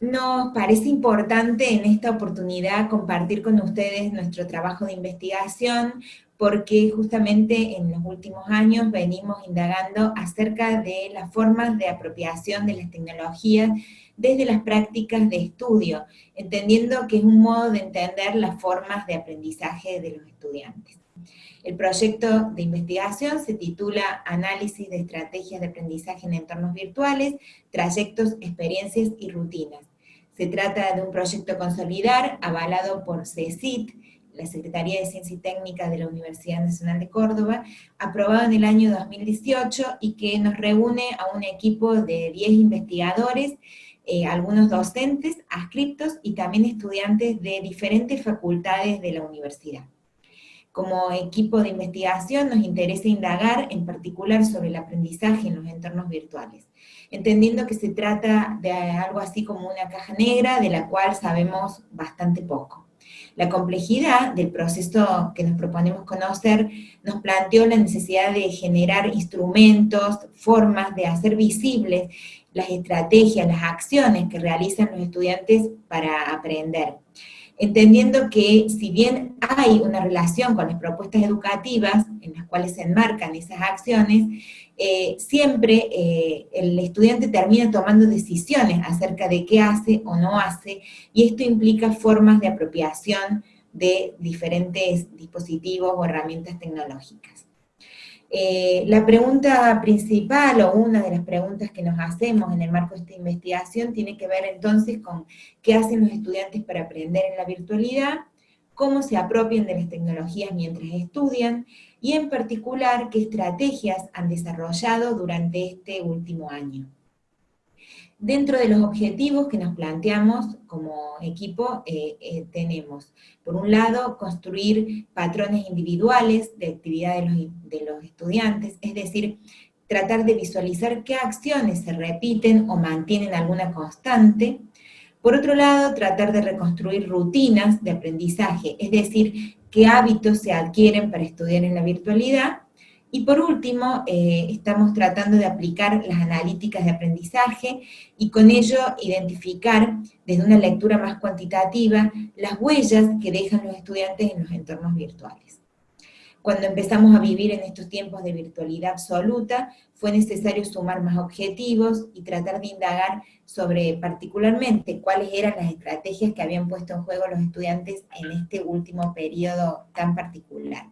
Nos parece importante en esta oportunidad compartir con ustedes nuestro trabajo de investigación, porque justamente en los últimos años venimos indagando acerca de las formas de apropiación de las tecnologías desde las prácticas de estudio, entendiendo que es un modo de entender las formas de aprendizaje de los estudiantes. El proyecto de investigación se titula Análisis de estrategias de aprendizaje en entornos virtuales, trayectos, experiencias y rutinas. Se trata de un proyecto consolidar avalado por CECIT, la Secretaría de Ciencia y Técnica de la Universidad Nacional de Córdoba, aprobado en el año 2018 y que nos reúne a un equipo de 10 investigadores, eh, algunos docentes, adscriptos y también estudiantes de diferentes facultades de la universidad. Como equipo de investigación nos interesa indagar en particular sobre el aprendizaje en los entornos virtuales, entendiendo que se trata de algo así como una caja negra de la cual sabemos bastante poco. La complejidad del proceso que nos proponemos conocer nos planteó la necesidad de generar instrumentos, formas de hacer visibles las estrategias, las acciones que realizan los estudiantes para aprender. Entendiendo que si bien hay una relación con las propuestas educativas en las cuales se enmarcan esas acciones, eh, siempre eh, el estudiante termina tomando decisiones acerca de qué hace o no hace, y esto implica formas de apropiación de diferentes dispositivos o herramientas tecnológicas. Eh, la pregunta principal, o una de las preguntas que nos hacemos en el marco de esta investigación, tiene que ver entonces con qué hacen los estudiantes para aprender en la virtualidad, cómo se apropian de las tecnologías mientras estudian, y en particular qué estrategias han desarrollado durante este último año. Dentro de los objetivos que nos planteamos como equipo, eh, eh, tenemos, por un lado, construir patrones individuales de actividad de los, de los estudiantes, es decir, tratar de visualizar qué acciones se repiten o mantienen alguna constante, por otro lado, tratar de reconstruir rutinas de aprendizaje, es decir, qué hábitos se adquieren para estudiar en la virtualidad. Y por último, eh, estamos tratando de aplicar las analíticas de aprendizaje y con ello identificar desde una lectura más cuantitativa las huellas que dejan los estudiantes en los entornos virtuales. Cuando empezamos a vivir en estos tiempos de virtualidad absoluta, fue necesario sumar más objetivos y tratar de indagar sobre particularmente cuáles eran las estrategias que habían puesto en juego los estudiantes en este último periodo tan particular.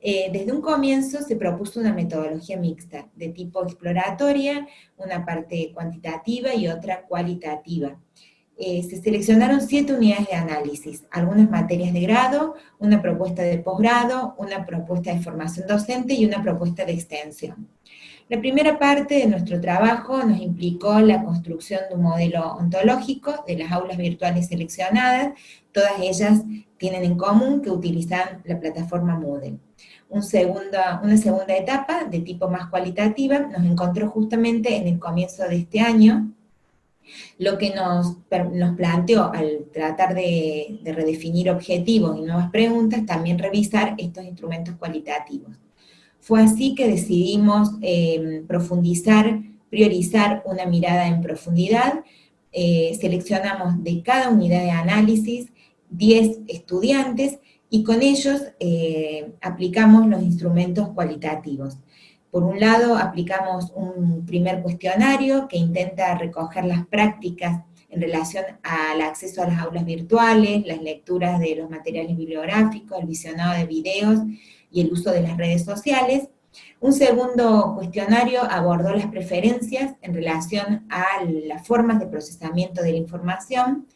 Eh, desde un comienzo se propuso una metodología mixta, de tipo exploratoria, una parte cuantitativa y otra cualitativa. Eh, se seleccionaron siete unidades de análisis, algunas materias de grado, una propuesta de posgrado, una propuesta de formación docente y una propuesta de extensión. La primera parte de nuestro trabajo nos implicó la construcción de un modelo ontológico de las aulas virtuales seleccionadas, todas ellas tienen en común que utilizan la plataforma Moodle. Una segunda etapa, de tipo más cualitativa, nos encontró justamente en el comienzo de este año, lo que nos, planteó al tratar de, redefinir objetivos y nuevas preguntas, también revisar estos instrumentos cualitativos. Fue así que decidimos em, profundizar, priorizar una mirada en profundidad, eh, seleccionamos de cada unidad de análisis 10 estudiantes y con ellos eh, aplicamos los instrumentos cualitativos. Por un lado, aplicamos un primer cuestionario que intenta recoger las prácticas en relación al acceso a las aulas virtuales, las lecturas de los materiales bibliográficos, el visionado de videos y el uso de las redes sociales. Un segundo cuestionario abordó las preferencias en relación a las formas de procesamiento de la información.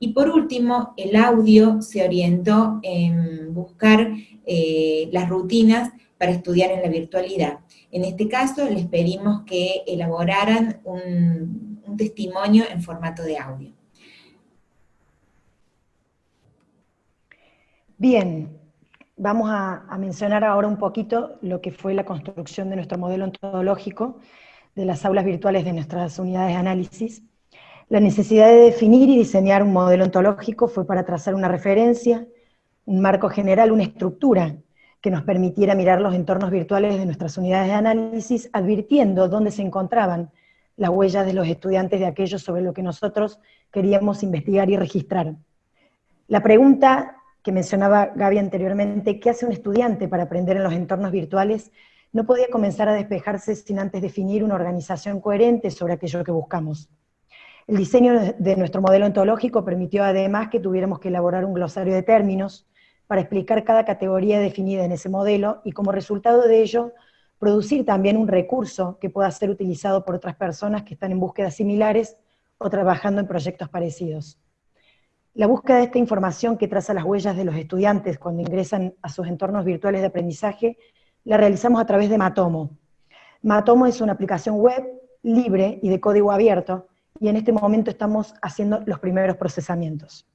Y por último, el audio se orientó en buscar eh, las rutinas para estudiar en la virtualidad. En este caso, les pedimos que elaboraran un, testimonio en formato de audio. Bien, vamos a, a, mencionar ahora un poquito lo que fue la construcción de nuestro modelo ontológico de las aulas virtuales de nuestras unidades de análisis. La necesidad de definir y diseñar un modelo ontológico fue para trazar una referencia, un marco general, una estructura que nos permitiera mirar los entornos virtuales de nuestras unidades de análisis, advirtiendo dónde se encontraban las huellas de los estudiantes de aquello sobre lo que nosotros queríamos investigar y registrar. La pregunta que mencionaba Gaby anteriormente, ¿qué hace un estudiante para aprender en los entornos virtuales? No podía comenzar a despejarse sin antes definir una organización coherente sobre aquello que buscamos. El diseño de nuestro modelo ontológico permitió además que tuviéramos que elaborar un glosario de términos para explicar cada categoría definida en ese modelo y como resultado de ello, producir también un recurso que pueda ser utilizado por otras personas que están en búsquedas similares o trabajando en proyectos parecidos. La búsqueda de esta información que traza las huellas de los estudiantes cuando ingresan a sus entornos virtuales de aprendizaje, la realizamos a través de Matomo. Matomo es una aplicación web libre y de código abierto, y en este momento estamos haciendo los primeros procesamientos.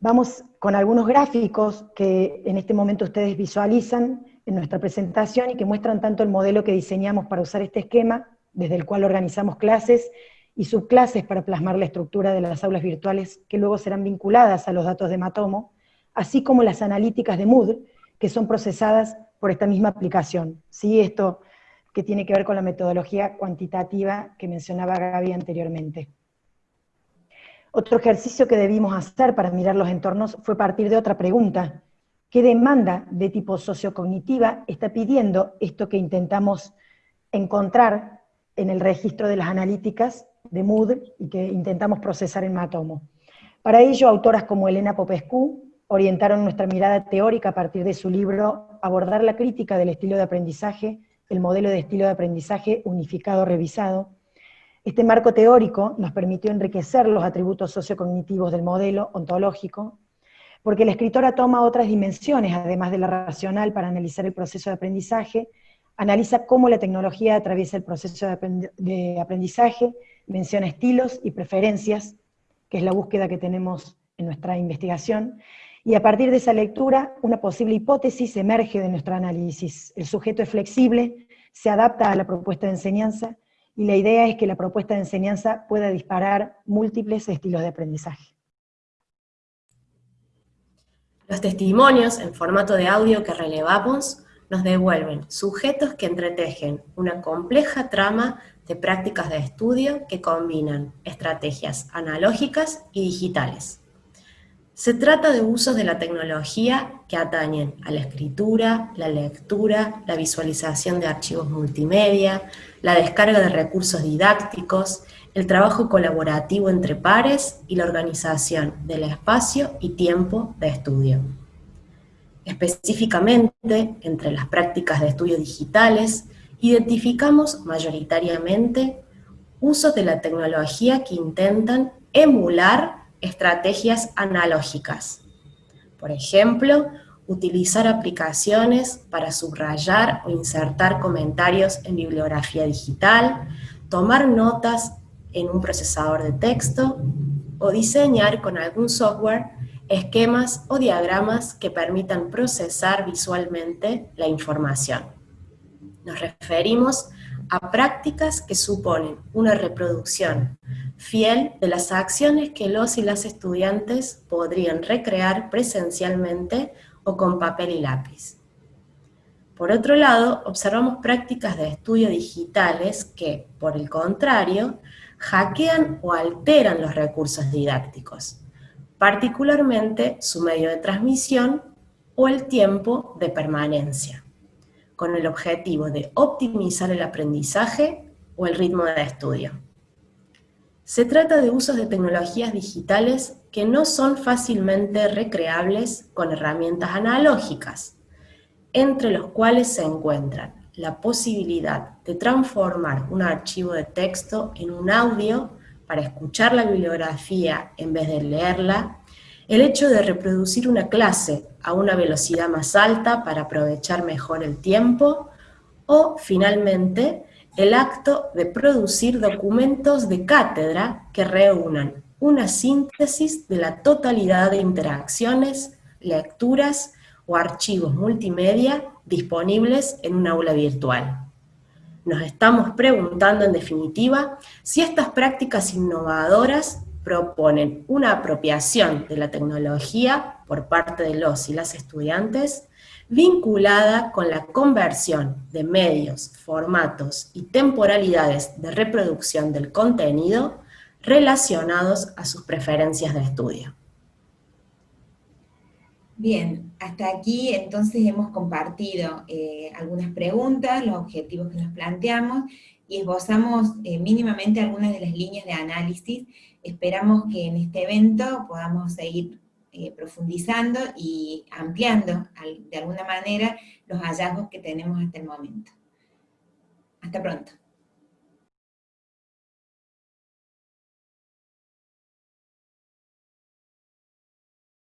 Vamos con algunos gráficos que en este momento ustedes visualizan en nuestra presentación y que muestran tanto el modelo que diseñamos para usar este esquema, desde el cual organizamos clases y subclases para plasmar la estructura de las aulas virtuales que luego serán vinculadas a los datos de Matomo, así como las analíticas de Mood, que son procesadas por esta misma aplicación. ¿Sí? Esto que tiene que ver con la metodología cuantitativa que mencionaba Gaby anteriormente. Otro ejercicio que debimos hacer para mirar los entornos fue partir de otra pregunta. ¿Qué demanda de tipo sociocognitiva está pidiendo esto que intentamos encontrar en el registro de las analíticas de Mood y que intentamos procesar en Matomo? Para ello, autoras como Elena Popescu orientaron nuestra mirada teórica a partir de su libro Abordar la crítica del estilo de aprendizaje el modelo de estilo de aprendizaje unificado revisado. Este marco teórico nos permitió enriquecer los atributos sociocognitivos del modelo ontológico, porque la escritora toma otras dimensiones, además de la racional, para analizar el proceso de aprendizaje, analiza cómo la tecnología atraviesa el proceso de aprendizaje, menciona estilos y preferencias, que es la búsqueda que tenemos en nuestra investigación, y a partir de esa lectura, una posible hipótesis emerge de nuestro análisis. El sujeto es flexible, se adapta a la propuesta de enseñanza, y la idea es que la propuesta de enseñanza pueda disparar múltiples estilos de aprendizaje. Los testimonios en formato de audio que relevamos nos devuelven sujetos que entretejen una compleja trama de prácticas de estudio que combinan estrategias analógicas y digitales. Se trata de usos de la tecnología que atañen a la escritura, la lectura, la visualización de archivos multimedia, la descarga de recursos didácticos, el trabajo colaborativo entre pares y la organización del espacio y tiempo de estudio. Específicamente, entre las prácticas de estudio digitales, identificamos mayoritariamente usos de la tecnología que intentan emular estrategias analógicas. Por ejemplo, utilizar aplicaciones para subrayar o insertar comentarios en bibliografía digital, tomar notas en un procesador de texto, o diseñar con algún software esquemas o diagramas que permitan procesar visualmente la información. Nos referimos a prácticas que suponen una reproducción fiel de las acciones que los y las estudiantes podrían recrear presencialmente o con papel y lápiz. Por otro lado, observamos prácticas de estudio digitales que, por el contrario, hackean o alteran los recursos didácticos, particularmente su medio de transmisión o el tiempo de permanencia, con el objetivo de optimizar el aprendizaje o el ritmo de estudio. Se trata de usos de tecnologías digitales que no son fácilmente recreables con herramientas analógicas, entre los cuales se encuentran la posibilidad de transformar un archivo de texto en un audio para escuchar la bibliografía en vez de leerla, el hecho de reproducir una clase a una velocidad más alta para aprovechar mejor el tiempo, o finalmente el acto de producir documentos de cátedra que reúnan una síntesis de la totalidad de interacciones, lecturas o archivos multimedia disponibles en un aula virtual. Nos estamos preguntando, en definitiva, si estas prácticas innovadoras proponen una apropiación de la tecnología por parte de los y las estudiantes vinculada con la conversión de medios, formatos y temporalidades de reproducción del contenido relacionados a sus preferencias de estudio. Bien, hasta aquí entonces hemos compartido eh, algunas preguntas, los objetivos que nos planteamos, esbozamos eh, mínimamente algunas de las líneas de análisis. Esperamos que en este evento podamos seguir eh, profundizando y ampliando de alguna manera los hallazgos que tenemos hasta el momento. Hasta pronto.